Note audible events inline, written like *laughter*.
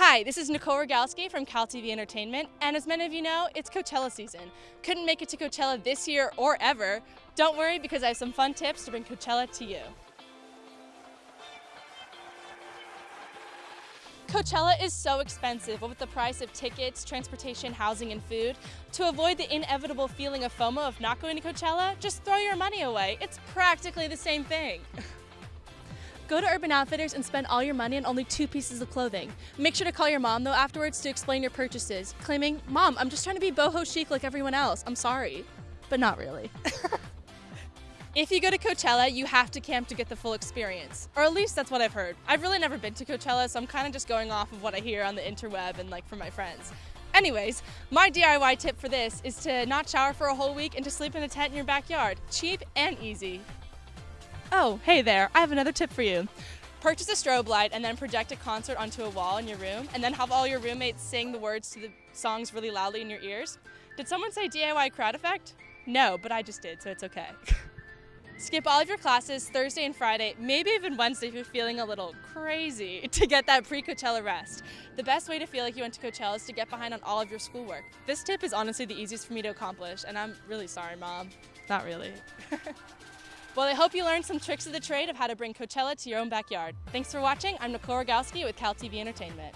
Hi, this is Nicole Rogalski from Cal TV Entertainment, and as many of you know, it's Coachella season. Couldn't make it to Coachella this year or ever. Don't worry because I have some fun tips to bring Coachella to you. Coachella is so expensive, with the price of tickets, transportation, housing, and food. To avoid the inevitable feeling of FOMO of not going to Coachella, just throw your money away. It's practically the same thing. *laughs* Go to Urban Outfitters and spend all your money on only two pieces of clothing. Make sure to call your mom though afterwards to explain your purchases, claiming, Mom, I'm just trying to be boho chic like everyone else. I'm sorry. But not really. *laughs* If you go to Coachella, you have to camp to get the full experience. Or at least that's what I've heard. I've really never been to Coachella, so I'm kind of just going off of what I hear on the interweb and like from my friends. Anyways, my DIY tip for this is to not shower for a whole week and to sleep in a tent in your backyard. Cheap and easy. Oh, hey there, I have another tip for you. Purchase a strobe light and then project a concert onto a wall in your room and then have all your roommates sing the words to the songs really loudly in your ears. Did someone say DIY crowd effect? No, but I just did, so it's okay. *laughs* Skip all of your classes Thursday and Friday, maybe even Wednesday if you're feeling a little crazy *laughs* to get that pre-Coachella rest. The best way to feel like you went to Coachella is to get behind on all of your schoolwork. This tip is honestly the easiest for me to accomplish, and I'm really sorry, Mom. Not really. *laughs* Well, I hope you learned some tricks of the trade of how to bring Coachella to your own backyard. Thanks for watching. I'm Nicole Rogalski with Cal TV Entertainment.